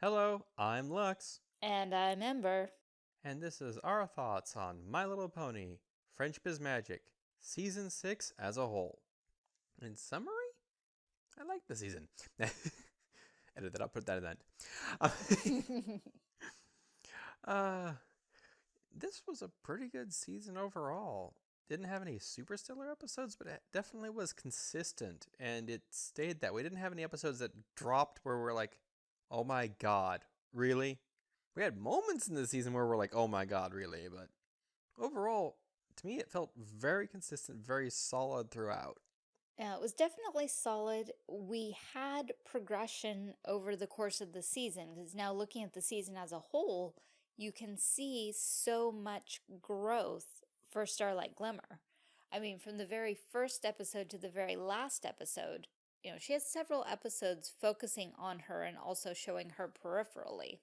Hello, I'm Lux, And I'm Ember. and this is our thoughts on My Little Pony, Friendship is Magic, Season 6 as a whole. In summary, I like the season. Edit that, I'll put that in that. uh, this was a pretty good season overall. Didn't have any super stellar episodes, but it definitely was consistent, and it stayed that way. Didn't have any episodes that dropped where we're like, oh my god, really? We had moments in the season where we're like, oh my god, really? But overall, to me, it felt very consistent, very solid throughout. yeah, it was definitely solid. We had progression over the course of the season because now looking at the season as a whole, you can see so much growth for Starlight Glimmer. I mean, from the very first episode to the very last episode, you know, she has several episodes focusing on her and also showing her peripherally.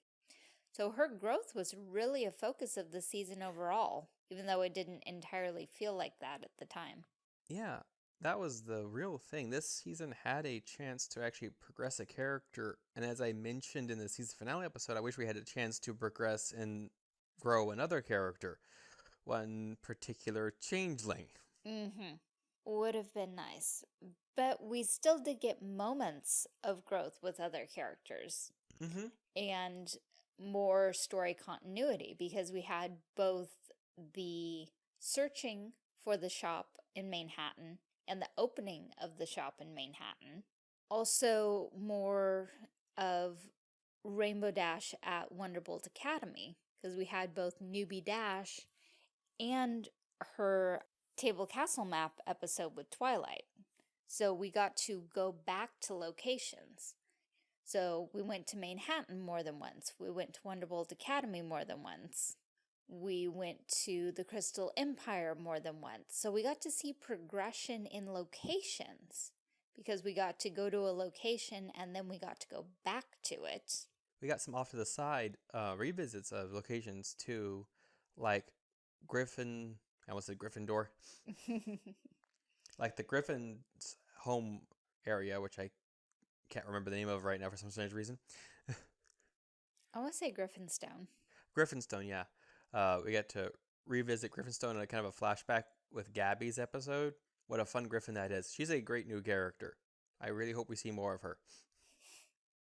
So her growth was really a focus of the season overall, even though it didn't entirely feel like that at the time. Yeah, that was the real thing. This season had a chance to actually progress a character, and as I mentioned in the season finale episode, I wish we had a chance to progress and grow another character, one particular changeling. Mm-hmm. Would have been nice. But we still did get moments of growth with other characters Mm-hmm. and more story continuity because we had both the searching for the shop in Manhattan and the opening of the shop in Manhattan. Also more of Rainbow Dash at Wonderbolt Academy because we had both Newbie Dash and her Table Castle Map episode with Twilight. So we got to go back to locations. So we went to Manhattan more than once. We went to Wonderbolt Academy more than once. We went to the Crystal Empire more than once. So we got to see progression in locations because we got to go to a location and then we got to go back to it. We got some off to the side uh, revisits of locations too, like Griffin. I almost said Gryffindor. like the Griffin's home area, which I can't remember the name of right now for some strange reason. I want to say Griffinstone. Griffinstone, yeah. Uh, we get to revisit Griffinstone in a kind of a flashback with Gabby's episode. What a fun Griffin that is. She's a great new character. I really hope we see more of her.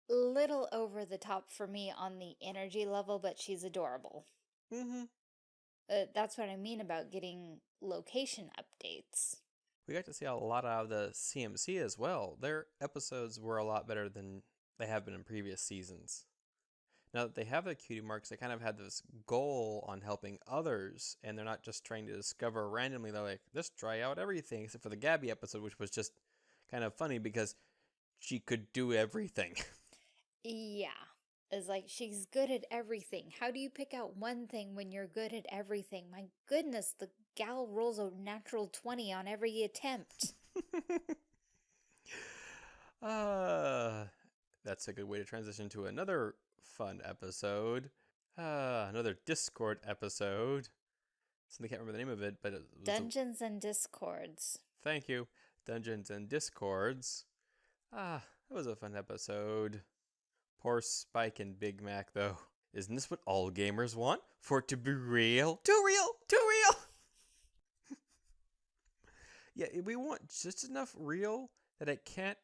Little over the top for me on the energy level, but she's adorable. Mm-hmm. Uh, that's what I mean about getting location updates. We got to see a lot out of the CMC as well. Their episodes were a lot better than they have been in previous seasons. Now that they have the cutie marks, they kind of had this goal on helping others, and they're not just trying to discover randomly. They're like, let's try out everything, except for the Gabby episode, which was just kind of funny because she could do everything. Yeah. It's like she's good at everything. How do you pick out one thing when you're good at everything? My goodness, the gal rolls a natural 20 on every attempt. uh, that's a good way to transition to another fun episode. Uh, another Discord episode. Something I can't remember the name of it, but it Dungeons and Discords. thank you. Dungeons and Discords. Ah, that was a fun episode. Poor Spike and Big Mac, though. Isn't this what all gamers want? For it to be real? Too real! Too real! yeah, we want just enough real that it can't,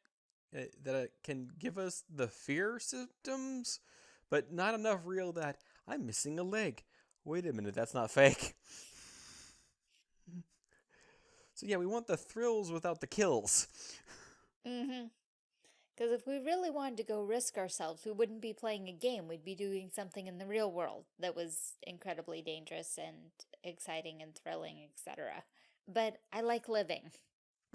uh, that it can give us the fear symptoms, but not enough real that I'm missing a leg. Wait a minute, that's not fake. so yeah, we want the thrills without the kills. Mm-hmm. Because if we really wanted to go risk ourselves, we wouldn't be playing a game. We'd be doing something in the real world that was incredibly dangerous and exciting and thrilling, etc. But I like living.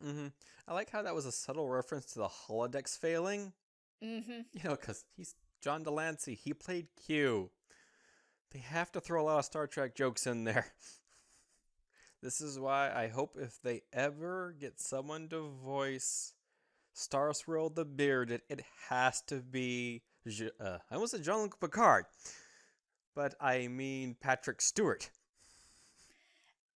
hmm I like how that was a subtle reference to the holodecks failing. Mm-hmm. You know, because he's John de Lancie. He played Q. They have to throw a lot of Star Trek jokes in there. this is why I hope if they ever get someone to voice Star Swirl the Bearded, it has to be. Uh, I almost said Jean Luc Picard, but I mean Patrick Stewart.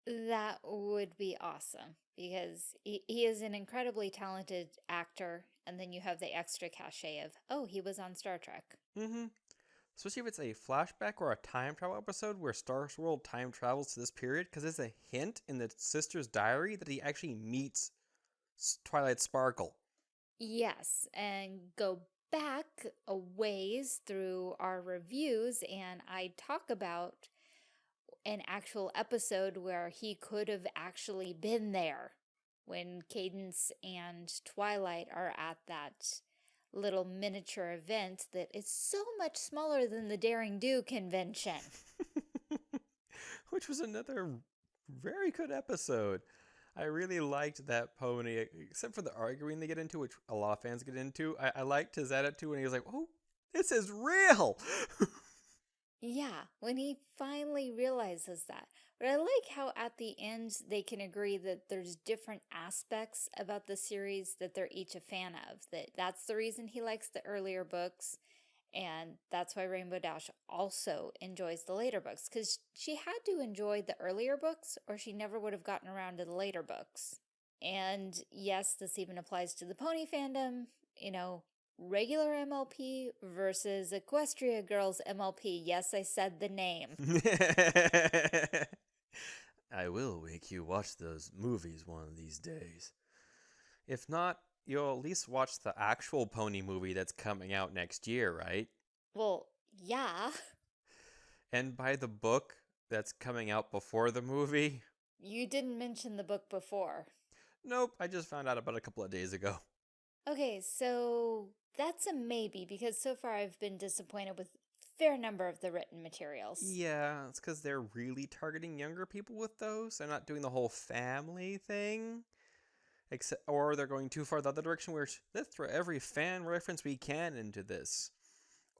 That would be awesome because he, he is an incredibly talented actor, and then you have the extra cachet of, oh, he was on Star Trek. Mm-hmm. Especially if it's a flashback or a time travel episode where Star Swirl time travels to this period, because there's a hint in the sister's diary that he actually meets Twilight Sparkle. Yes, and go back a ways through our reviews, and I talk about an actual episode where he could have actually been there when Cadance and Twilight are at that little miniature event that is so much smaller than the Daring Do convention. Which was another very good episode. I really liked that pony, except for the arguing they get into, which a lot of fans get into. I, I liked his attitude when he was like, oh, this is real. yeah, when he finally realizes that. But I like how at the end they can agree that there's different aspects about the series that they're each a fan of. That that's the reason he likes the earlier books and that's why Rainbow Dash also enjoys the later books cuz she had to enjoy the earlier books or she never would have gotten around to the later books. And yes, this even applies to the pony fandom, you know, regular MLP versus Equestria Girls MLP. Yes, I said the name. I will make you watch those movies one of these days. If not, you'll at least watch the actual pony movie that's coming out next year, right? Well, yeah. And by the book that's coming out before the movie? You didn't mention the book before. Nope, I just found out about a couple of days ago. Okay, so that's a maybe because so far I've been disappointed with fair number of the written materials. Yeah, it's because they're really targeting younger people with those. They're not doing the whole family thing. Except, or they're going too far the other direction where let's throw every fan reference we can into this.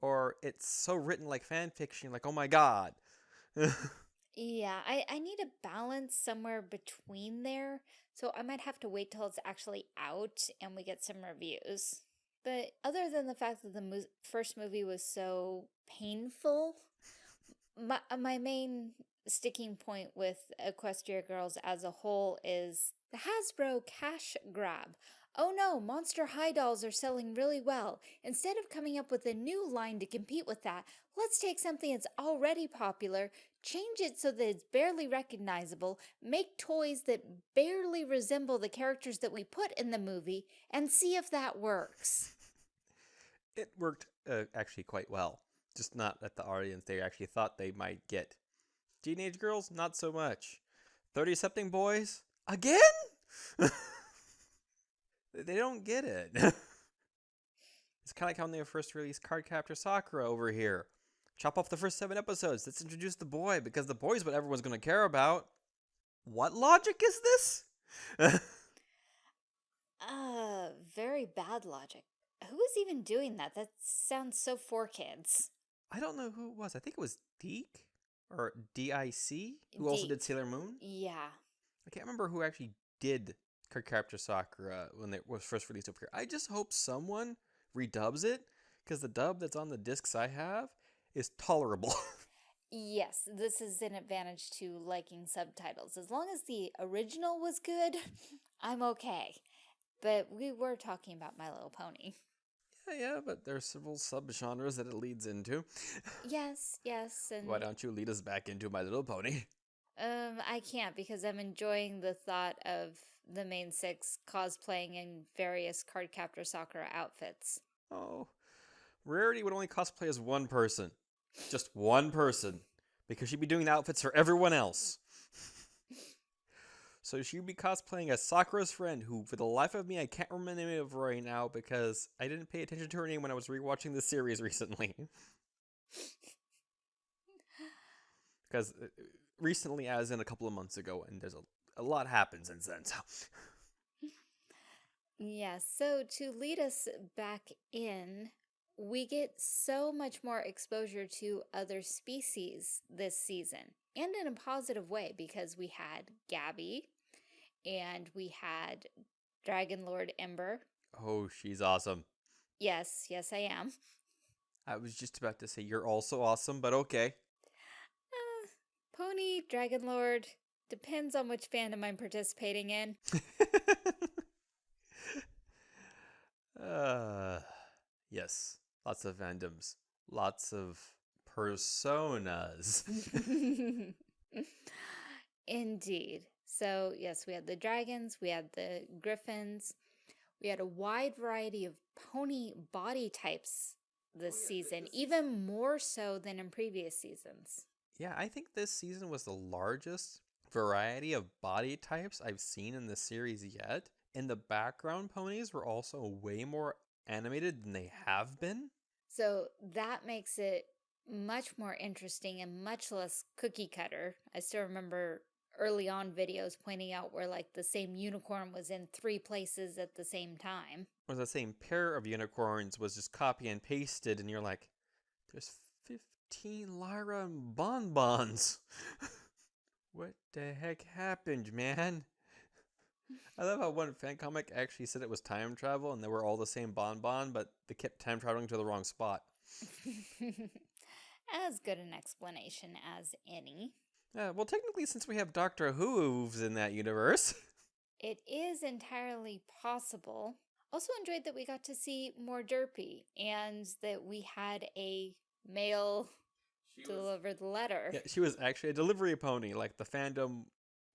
Or it's so written like fan fiction, like, oh my god. yeah, I, I need a balance somewhere between there. So I might have to wait till it's actually out and we get some reviews. But other than the fact that the mo first movie was so painful, my, my main sticking point with Equestria Girls as a whole is the Hasbro cash grab. Oh no, Monster High dolls are selling really well. Instead of coming up with a new line to compete with that, let's take something that's already popular, change it so that it's barely recognizable, make toys that barely resemble the characters that we put in the movie, and see if that works. It worked uh, actually quite well. Just not at the audience they actually thought they might get. Teenage girls, not so much. 30 something boys, again? they don't get it. it's kind of like how when they first released Cardcaptor Sakura over here. Chop off the first seven episodes. Let's introduce the boy because the boy's what everyone's going to care about. What logic is this? uh, very bad logic. Who is even doing that? That sounds so for kids. I don't know who it was. I think it was Deke or D-I-C who also did Sailor Moon. Yeah. I can't remember who actually did Cardcaptor Sakura uh, when it was first released over here. I just hope someone redubs it because the dub that's on the discs I have is tolerable. yes, this is an advantage to liking subtitles. As long as the original was good, I'm okay. But we were talking about My Little Pony. Yeah, yeah, but there's several subgenres that it leads into. Yes, yes. And Why don't you lead us back into My Little Pony? Um, I can't because I'm enjoying the thought of the main six cosplaying in various Cardcaptor Sakura outfits. Oh, Rarity would only cosplay as one person. Just one person. Because she'd be doing the outfits for everyone else. so she'd be cosplaying as Sakura's friend, who, for the life of me, I can't remember the name of right now because I didn't pay attention to her name when I was rewatching the series recently. because uh, recently, as in a couple of months ago, and there's a, a lot happened since then. So. Yeah, so to lead us back in, we get so much more exposure to other species this season, and in a positive way because we had Gabby, and we had Dragon Lord Ember. Oh, she's awesome. Yes, yes, I am. I was just about to say you're also awesome, but okay. Pony, Dragon Lord, depends on which fandom I'm participating in. uh, yes, lots of fandoms, lots of personas. Indeed. So, yes, we had the dragons, we had the griffins, we had a wide variety of pony body types this season, even more so than in previous seasons. Yeah, I think this season was the largest variety of body types I've seen in the series yet. And the background ponies were also way more animated than they have been. So that makes it much more interesting and much less cookie cutter. I still remember early on videos pointing out where like the same unicorn was in three places at the same time. Or the same pair of unicorns was just copy and pasted, and you're like, there's 15 Lyra and bonbons. what the heck happened, man? I love how one fan comic actually said it was time travel and they were all the same bonbon, but they kept time traveling to the wrong spot. as good an explanation as any. Yeah, well, technically, since we have Doctor Whooves in that universe, It is entirely possible. Also enjoyed that we got to see more Derpy and that we had a male deliver the letter. yeah, she was actually a delivery pony, like the fandom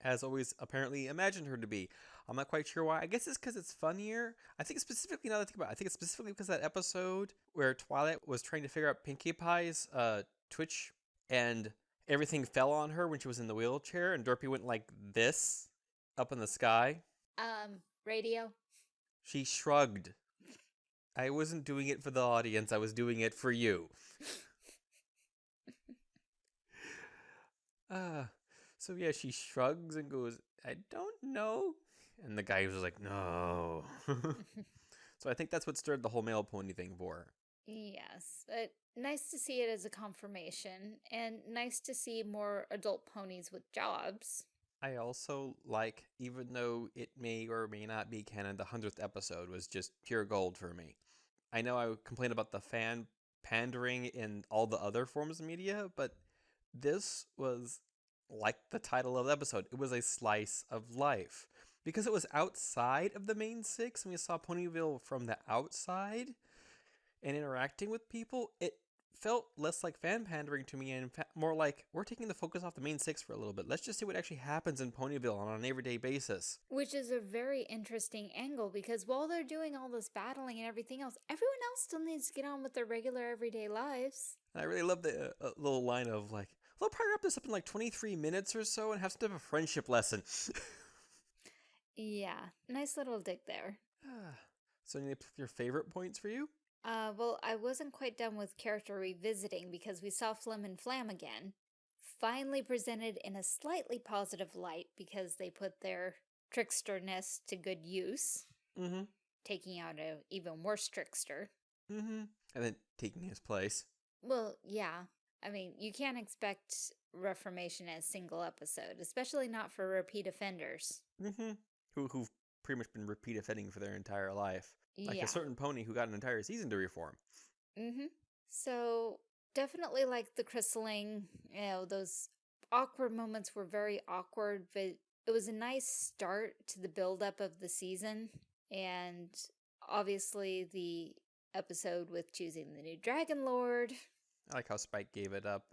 has always apparently imagined her to be. I'm not quite sure why. I guess it's because it's funnier. I think specifically, now that I think about it, I think it's specifically because that episode where Twilight was trying to figure out Pinkie Pie's uh, Twitch and everything fell on her when she was in the wheelchair, and Dorothy went like this up in the sky. Um, radio. She shrugged. I wasn't doing it for the audience, I was doing it for you. Uh, so yeah, she shrugs and goes, I don't know. And the guy was like, no. so I think that's what stirred the whole mail pony thing for. Yes, but nice to see it as a confirmation and nice to see more adult ponies with jobs. I also like, even though it may or may not be canon, the 100th episode was just pure gold for me. I know I complain about the fan pandering in all the other forms of media, but this was like the title of the episode. It was a slice of life. Because it was outside of the main six and we saw Ponyville from the outside and interacting with people, it felt less like fan pandering to me and more like we're taking the focus off the main six for a little bit. Let's just see what actually happens in Ponyville on an everyday basis. Which is a very interesting angle because while they're doing all this battling and everything else, everyone else still needs to get on with their regular everyday lives. And I really love the uh, uh, little line of like, they'll probably wrap this up in like 23 minutes or so and have some type of friendship lesson. Yeah, nice little dig there. so, any of your favorite points for you? Uh, well, I wasn't quite done with character revisiting because we saw Flim and Flam again. Finally presented in a slightly positive light because they put their tricksterness to good use, Mm hmm. taking out an even worse trickster. Mm hmm. And then taking his place. Well, yeah. I mean, you can't expect Reformation as single episode, especially not for repeat offenders. Mm hmm. Who, who've pretty much been repeat offending for their entire life. Like yeah. a certain pony who got an entire season to reform. Mm-hmm. So definitely like the chrysaling, you know, those awkward moments were very awkward, but it was a nice start to the buildup of the season. And obviously the episode with choosing the new Dragon Lord. I like how Spike gave it up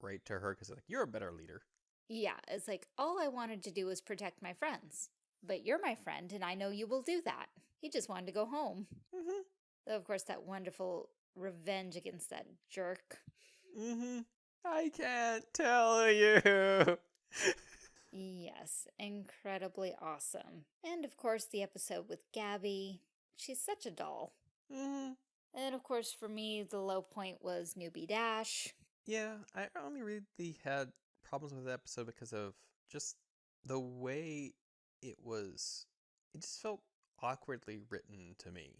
right to her because like you're a better leader. Yeah, it's like all I wanted to do was protect my friends. But you're my friend, and I know you will do that. He just wanted to go home. Mm-hmm. Though, of course, that wonderful revenge against that jerk. Mm-hmm. I can't tell you. Yes, incredibly awesome. And of course, the episode with Gabby. She's such a doll. mm-hmm. And of course, for me, the low point was Newbie Dash. Yeah, I only really had problems with the episode because of just the way it was. It just felt awkwardly written to me.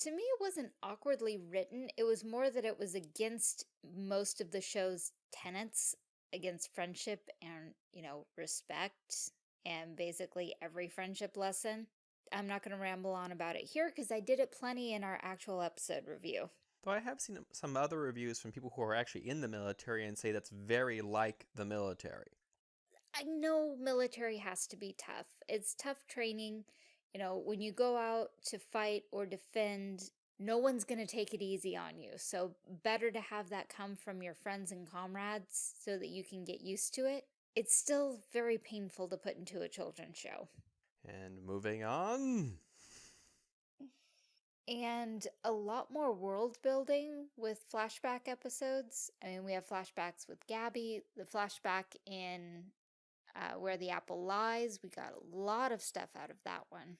To me, it wasn't awkwardly written. It was more that it was against most of the show's tenets, against friendship and, you know, respect, and basically every friendship lesson. I'm not going to ramble on about it here because I did it plenty in our actual episode review. Though I have seen some other reviews from people who are actually in the military and say that's very like the military. I know military has to be tough. It's tough training. You know, when you go out to fight or defend no one's going to take it easy on you. So better to have that come from your friends and comrades so that you can get used to it. It's still very painful to put into a children's show. And moving on. And a lot more world building with flashback episodes. I mean, we have flashbacks with Gabby, the flashback in uh, Where the Apple Lies. We got a lot of stuff out of that one.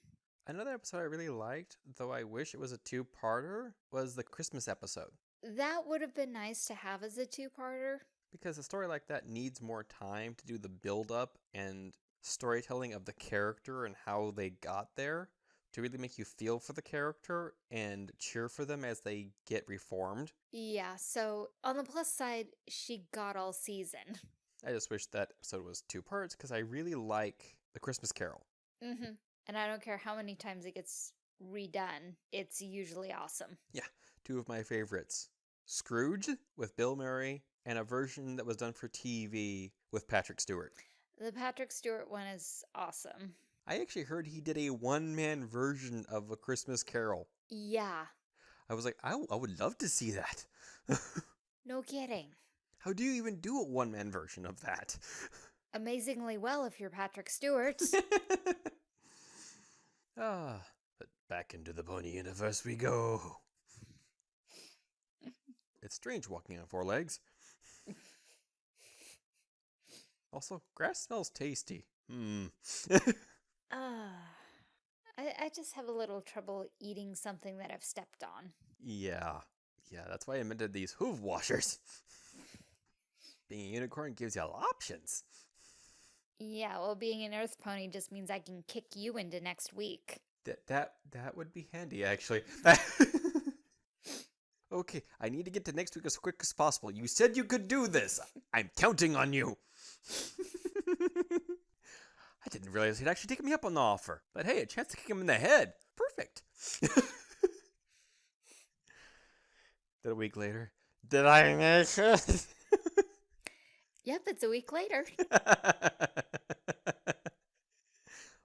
Another episode I really liked, though I wish it was a two parter, was the Christmas episode. That would have been nice to have as a two parter. Because a story like that needs more time to do the build up and storytelling of the character and how they got there to really make you feel for the character and cheer for them as they get reformed. Yeah, so on the plus side, she got all season. I just wish that episode was two parts because I really like the Christmas Carol. Mm-hmm. And I don't care how many times it gets redone, it's usually awesome. Yeah, two of my favorites Scrooge with Bill Murray, and a version that was done for TV with Patrick Stewart. The Patrick Stewart one is awesome. I actually heard he did a one man version of A Christmas Carol. Yeah. I was like, I, I would love to see that. no kidding. How do you even do a one man version of that? Amazingly well if you're Patrick Stewart. ah, but back into the pony universe we go. it's strange walking on four legs. Also, grass smells tasty. Hmm. Ah. I, I just have a little trouble eating something that I've stepped on. Yeah. Yeah, that's why I invented these hoof washers. being a unicorn gives you options. Yeah, well, being an earth pony just means I can kick you into next week. That that that would be handy, actually. okay, I need to get to next week as quick as possible. You said you could do this. I'm counting on you. I didn't realize he'd actually taken me up on the offer. But hey, a chance to kick him in the head. Perfect. then a week later, did I make it? yep, it's a week later.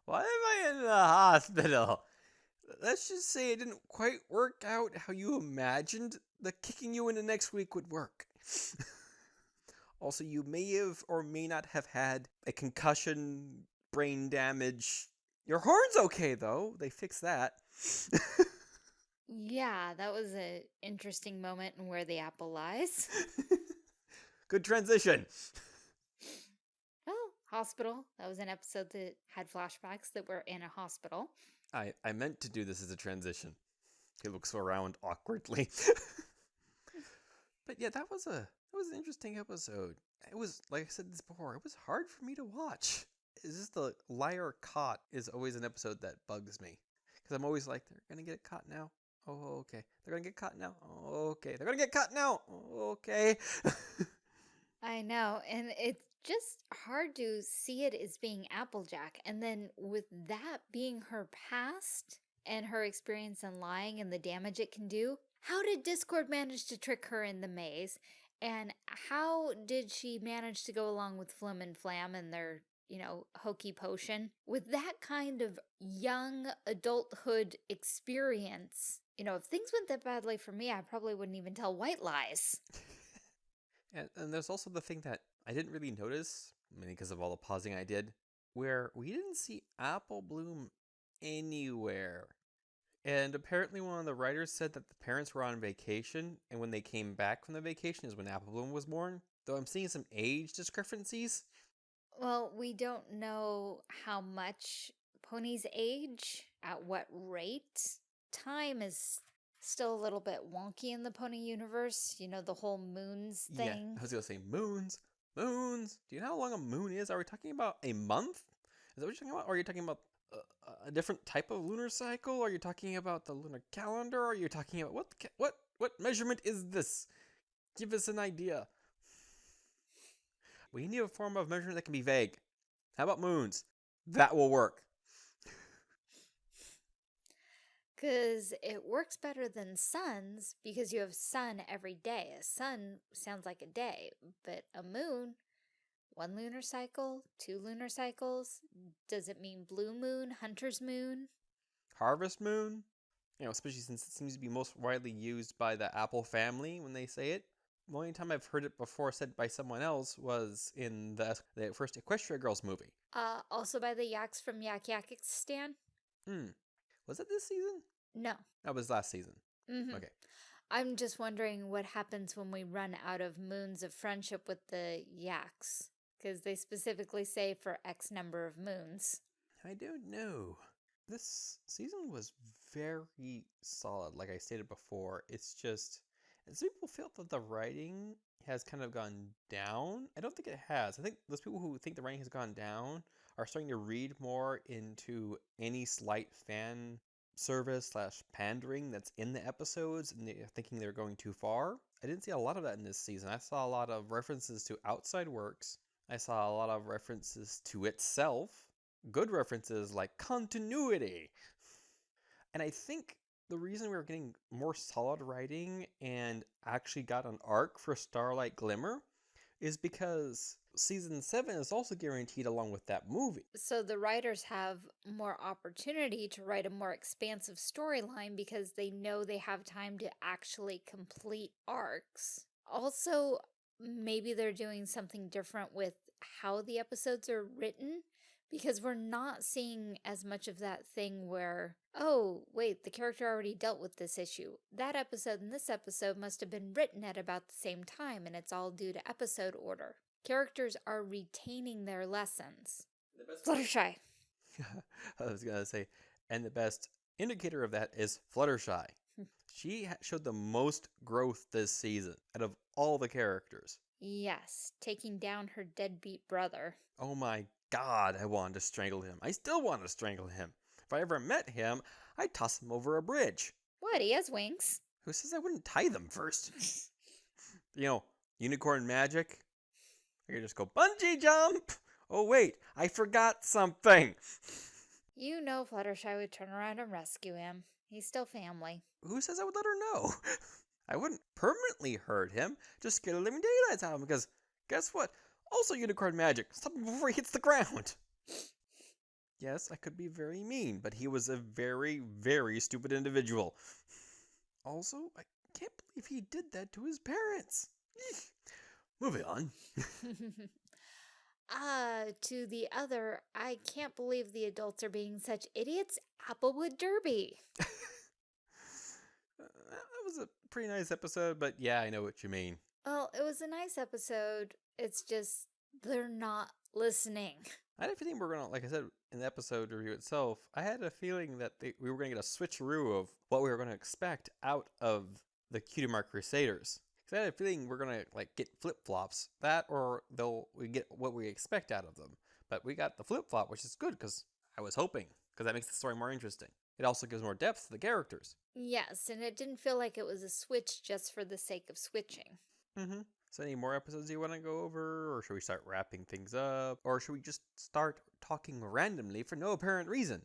Why am I in the hospital? Let's just say it didn't quite work out how you imagined the kicking you in the next week would work. Also, you may have or may not have had a concussion, brain damage. Your horn's okay though. They fixed that. yeah, that was an interesting moment in where the apple lies. Good transition. Oh, hospital. That was an episode that had flashbacks that were in a hospital. I, I meant to do this as a transition. He looks around awkwardly. but yeah, that was a that was an interesting episode. It was like I said this before, it was hard for me to watch is this the liar caught is always an episode that bugs me because I'm always like they're gonna get caught now. Oh, okay. They're gonna get caught now. Oh, okay. They're gonna get caught now. Oh, okay. I know, and it's just hard to see it as being Applejack, and then with that being her past and her experience in lying and the damage it can do. How did Discord manage to trick her in the maze? And how did she manage to go along with Flim and Flam and their you know, hokey potion. With that kind of young adulthood experience, you know, if things went that badly for me, I probably wouldn't even tell white lies. and, and there's also the thing that I didn't really notice, mainly because of all the pausing I did, where we didn't see Apple Bloom anywhere. And apparently one of the writers said that the parents were on vacation, and when they came back from the vacation is when Apple Bloom was born. Though I'm seeing some age discrepancies. Well, we don't know how much ponies age, at what rate. Time is still a little bit wonky in the pony universe. You know, the whole moons thing. Yeah, I was going to say moons. Moons. Do you know how long a moon is? Are we talking about a month? Is that what you're talking about? Or are you talking about a, different type of lunar cycle? Are you talking about the lunar calendar? Are you talking about what what what measurement is this? Give us an idea. We need a form of measurement that can be vague. How about moons? That will work. Because it works better than suns because you have sun every day. A sun sounds like a day, but a moon, one lunar cycle, two lunar cycles. Does it mean blue moon, hunter's moon? Harvest moon? You know, especially since it seems to be most widely used by the Apple family when they say it. The only time I've heard it before said by someone else was in the, the first Equestria Girls movie. Uh, also by the Yaks from Yak Yakistan? Hmm. Was it this season? No. That was last season. Mm-hmm. Okay. I'm just wondering what happens when we run out of moons of friendship with the Yaks. Because they specifically say for X number of moons. I don't know. This season was very solid, like I stated before. It's just, some people feel that the writing has kind of gone down. I don't think it has. I think those people who think the writing has gone down are starting to read more into any slight fan service slash pandering that's in the episodes and they're thinking they're going too far. I didn't see a lot of that in this season. I saw a lot of references to outside works. I saw a lot of references to itself. Good references like continuity. And I think the reason we were getting more solid writing and actually got an arc for Starlight Glimmer is because season 7 is also guaranteed along with that movie. So the writers have more opportunity to write a more expansive storyline because they know they have time to actually complete arcs. Also, maybe they're doing something different with how the episodes are written because we're not seeing as much of that thing where, oh, wait, the character already dealt with this issue. That episode and this episode must have been written at about the same time, and it's all due to episode order. Characters are retaining their lessons. Fluttershy. I was going to say, and the best indicator of that is Fluttershy. She showed the most growth this season out of all the characters. Yes, taking down her deadbeat brother. Oh my god, I wanted to strangle him. I still want to strangle him. If I ever met him, I'd toss him over a bridge. What, he has wings? Who says I wouldn't tie them first? you know, unicorn magic. I could just go bungee jump. Oh wait, I forgot something. You know Fluttershy would turn around and rescue him. He's still family. Who says I would let her know? I wouldn't permanently hurt him, just scare the living daylights out of him because guess what? Also unicorn magic. Stop him before he hits the ground. Yes, I could be very mean, but he was a very, very stupid individual. Also, I can't believe he did that to his parents. Moving on. Ah, uh, to the other, I can't believe the adults are being such idiots. Applewood Derby. Was a pretty nice episode, but yeah, I know what you mean. Well, it was a nice episode. It's just they're not listening. I had a feeling we are gonna, like I said in the episode review itself, I had a feeling that they, we were gonna get a switcheroo of what we were gonna expect out of the Cutie Mark Crusaders. Cause I had a feeling we're gonna like get flip flops, that or they'll we get what we expect out of them. But we got the flip flop, which is good because I was hoping because that makes the story more interesting. It also gives more depth to the characters. Yes, and it didn't feel like it was a switch just for the sake of switching. Mm-hmm. So, any more episodes you want to go over, or should we start wrapping things up, or should we just start talking randomly for no apparent reason?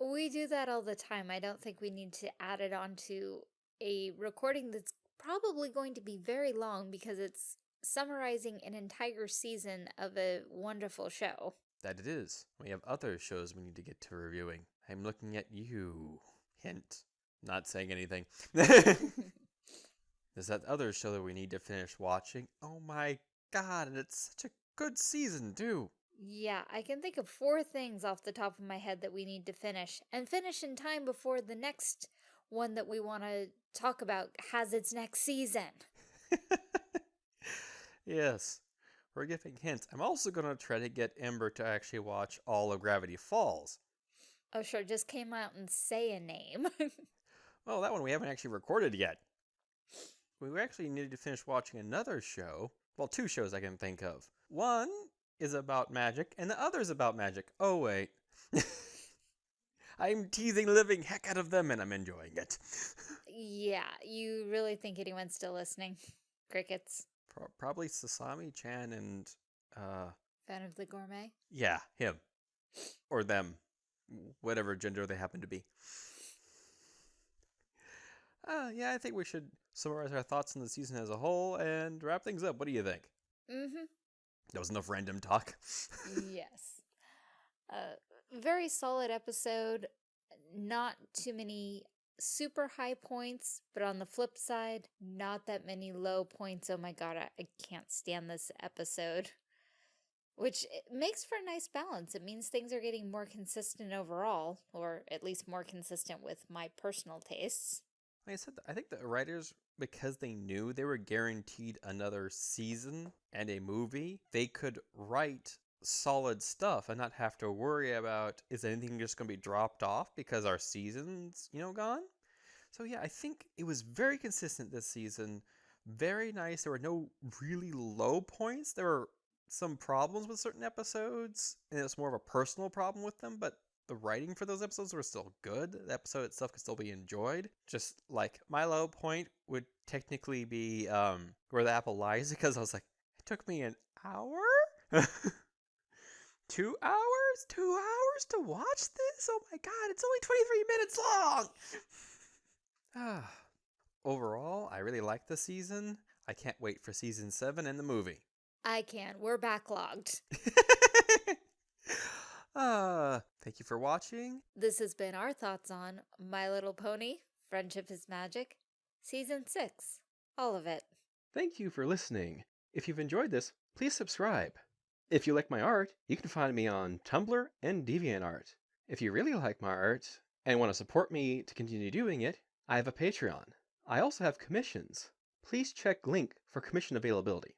We do that all the time. I don't think we need to add it onto a recording that's probably going to be very long because it's summarizing an entire season of a wonderful show. That it is. We have other shows we need to get to reviewing. I'm looking at you. Hint. Not saying anything. There's that other show that we need to finish watching. Oh my god, and it's such a good season, too. Yeah, I can think of four things off the top of my head that we need to finish, and finish in time before the next one that we want to talk about has its next season. yes, we're giving hints. I'm also going to try to get Ember to actually watch all of Gravity Falls. Oh, sure, just came out and say a name. well, that one we haven't actually recorded yet we actually needed to finish watching another show. Well, two shows I can think of. One is about magic, and the other is about magic. Oh, wait. I'm teasing the living heck out of them, and I'm enjoying it. yeah, you really think anyone's still listening? Crickets. Pro probably Sasami Chan and. uh Fan of the Gourmet? Yeah, him. Or them. Whatever gender they happen to be. Uh, yeah, I think we should summarize our thoughts on the season as a whole and wrap things up. What do you think? Mm-hmm. That was enough random talk. yes. Uh, very solid episode. not too many super high points, but on the flip side, not that many low points. Oh my god, I, I can't stand this episode. Which eh, makes for a nice balance. It means things are getting more consistent overall, or at least more consistent with my personal tastes. Like I said, I think the writers, because they knew they were guaranteed another season and a movie, they could write solid stuff and not have to worry about is anything just going to be dropped off because our season's, you know, gone. So yeah, I think it was very consistent this season. Very nice. There were no really low points. There were some problems with certain episodes, and it's more of a personal problem with them, but the writing for those episodes were still good. The episode itself could still be enjoyed. Just like my low point would technically be um, where the apple lies because I was like, it took me an hour? Two hours? Two hours to watch this? Oh my god, it's only 23 minutes long! ah. Overall, I really like the season. I can't wait for season 7 and the movie. I can. We're backlogged. uh, thank you for watching. This has been our thoughts on My Little Pony, Friendship is Magic, Season 6. All of it. Thank you for listening. If you've enjoyed this, please subscribe. If you like my art, you can find me on Tumblr and DeviantArt. If you really like my art and want to support me to continue doing it, I have a Patreon. I also have commissions. Please check link for commission availability.